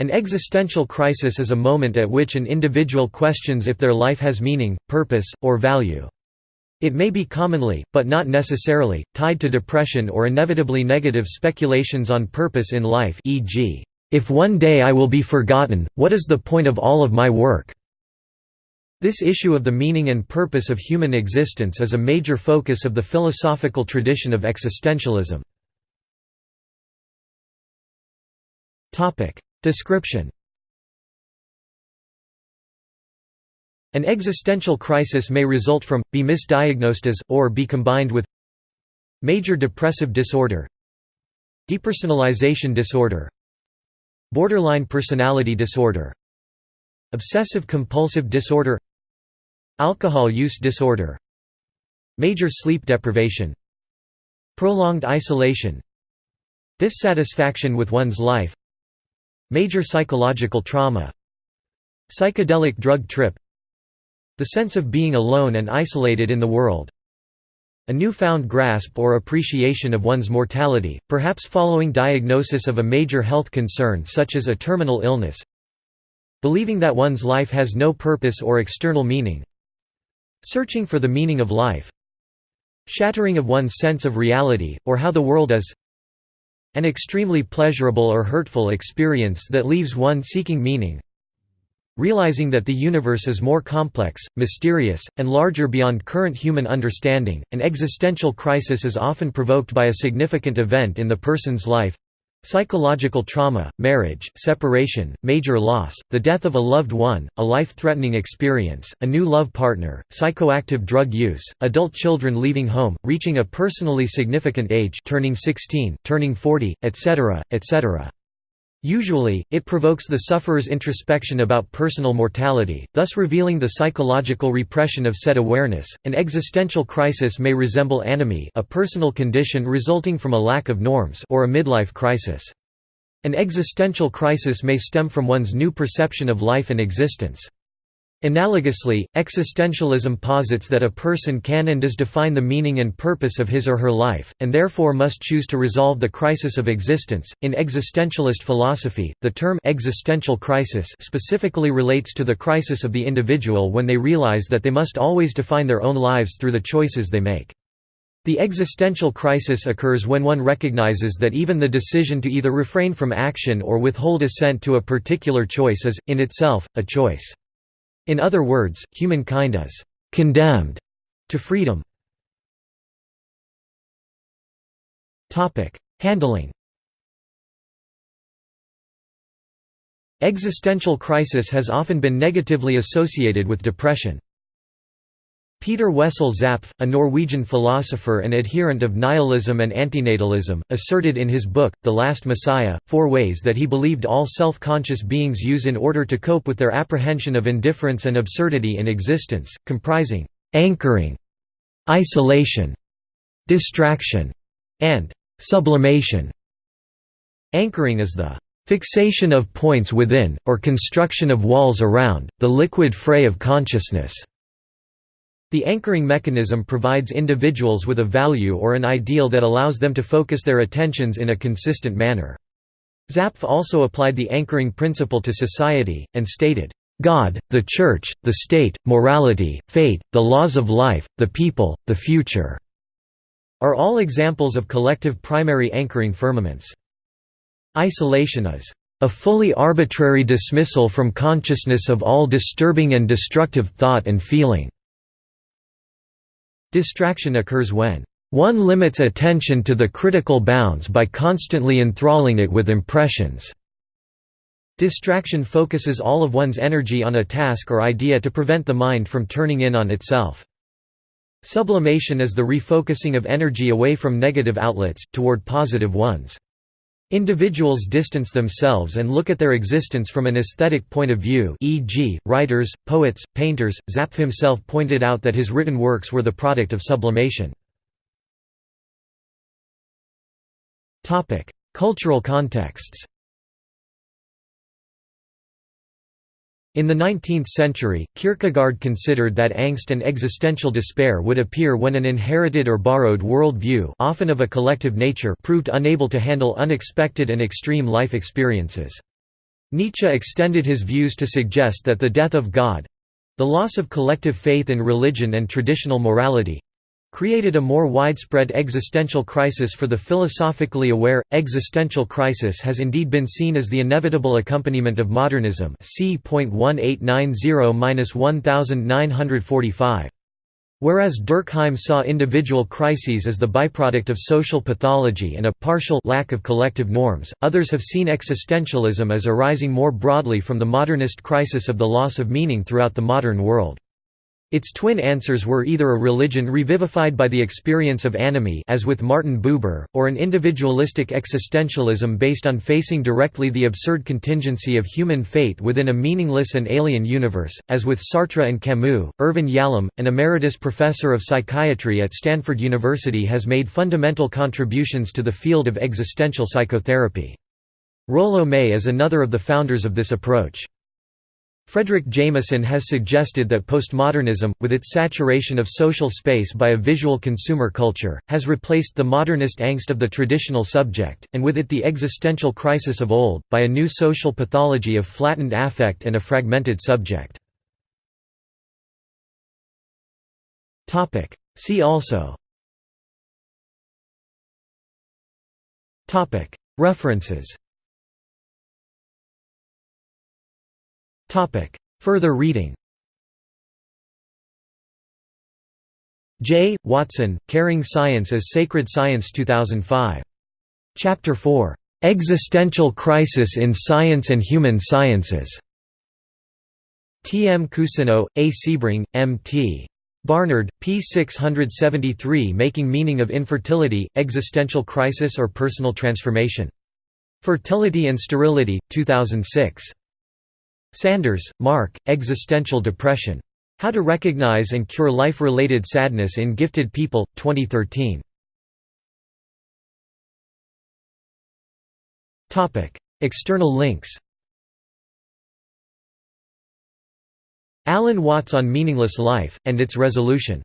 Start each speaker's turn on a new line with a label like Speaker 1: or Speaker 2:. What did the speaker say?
Speaker 1: An existential crisis is a moment at which an individual questions if their life has meaning, purpose, or value. It may be commonly, but not necessarily, tied to depression or inevitably negative speculations on purpose in life e.g., "'If one day I will be forgotten, what is the point of all of my work?' This issue of the meaning and purpose of human existence is a major focus of the philosophical tradition of existentialism. Description. An existential crisis may result from, be misdiagnosed as, or be combined with Major depressive disorder Depersonalization disorder Borderline personality disorder Obsessive-compulsive disorder Alcohol use disorder Major sleep deprivation Prolonged isolation Dissatisfaction with one's life Major psychological trauma Psychedelic drug trip The sense of being alone and isolated in the world a newfound grasp or appreciation of one's mortality, perhaps following diagnosis of a major health concern such as a terminal illness Believing that one's life has no purpose or external meaning Searching for the meaning of life Shattering of one's sense of reality, or how the world is an extremely pleasurable or hurtful experience that leaves one seeking meaning Realizing that the universe is more complex, mysterious, and larger beyond current human understanding, an existential crisis is often provoked by a significant event in the person's life Psychological trauma, marriage, separation, major loss, the death of a loved one, a life-threatening experience, a new love partner, psychoactive drug use, adult children leaving home, reaching a personally significant age turning 16, turning 40, etc., etc. Usually, it provokes the sufferer's introspection about personal mortality, thus revealing the psychological repression of said awareness. An existential crisis may resemble anomie, a personal condition resulting from a lack of norms, or a midlife crisis. An existential crisis may stem from one's new perception of life and existence. Analogously, existentialism posits that a person can and does define the meaning and purpose of his or her life, and therefore must choose to resolve the crisis of existence. In existentialist philosophy, the term existential crisis specifically relates to the crisis of the individual when they realize that they must always define their own lives through the choices they make. The existential crisis occurs when one recognizes that even the decision to either refrain from action or withhold assent to a particular choice is, in itself, a choice. In other words, humankind is «condemned» to freedom. Handling Existential crisis has often been negatively associated with depression. Peter Wessel Zapffe, a Norwegian philosopher and adherent of nihilism and antinatalism, asserted in his book, The Last Messiah, four ways that he believed all self-conscious beings use in order to cope with their apprehension of indifference and absurdity in existence, comprising «anchoring», «isolation», «distraction», and «sublimation». Anchoring is the «fixation of points within, or construction of walls around, the liquid fray of consciousness». The anchoring mechanism provides individuals with a value or an ideal that allows them to focus their attentions in a consistent manner. Zapffe also applied the anchoring principle to society, and stated, "...God, the Church, the state, morality, fate, the laws of life, the people, the future," are all examples of collective primary anchoring firmaments. Isolation is a fully arbitrary dismissal from consciousness of all disturbing and destructive thought and feeling. Distraction occurs when one limits attention to the critical bounds by constantly enthralling it with impressions. Distraction focuses all of one's energy on a task or idea to prevent the mind from turning in on itself. Sublimation is the refocusing of energy away from negative outlets, toward positive ones. Individuals distance themselves and look at their existence from an aesthetic point of view e.g., writers, poets, painters. Zapffe himself pointed out that his written works were the product of sublimation. Cultural contexts In the 19th century, Kierkegaard considered that angst and existential despair would appear when an inherited or borrowed world view often of a collective nature proved unable to handle unexpected and extreme life experiences. Nietzsche extended his views to suggest that the death of God—the loss of collective faith in religion and traditional morality, created a more widespread existential crisis for the philosophically aware. Existential crisis has indeed been seen as the inevitable accompaniment of modernism. C. 1890-1945. Whereas Durkheim saw individual crises as the byproduct of social pathology and a partial lack of collective norms, others have seen existentialism as arising more broadly from the modernist crisis of the loss of meaning throughout the modern world. Its twin answers were either a religion revivified by the experience of anomie as with Martin Buber, or an individualistic existentialism based on facing directly the absurd contingency of human fate within a meaningless and alien universe, as with Sartre and Camus. Irvin Yalom, an emeritus professor of psychiatry at Stanford University has made fundamental contributions to the field of existential psychotherapy. Rollo May is another of the founders of this approach. Fredric Jameson has suggested that postmodernism, with its saturation of social space by a visual consumer culture, has replaced the modernist angst of the traditional subject, and with it the existential crisis of old, by a new social pathology of flattened affect and a fragmented subject. See also. References Further reading J. Watson, Caring Science as Sacred Science 2005. Chapter 4. Existential Crisis in Science and Human Sciences. T. M. Cousineau, A. Sebring, M. T. Barnard, p. 673 Making Meaning of Infertility, Existential Crisis or Personal Transformation. Fertility and Sterility, 2006. Sanders, Mark, Existential Depression. How to Recognize and Cure Life-Related Sadness in Gifted People, 2013. External links Alan Watts on Meaningless Life, and its Resolution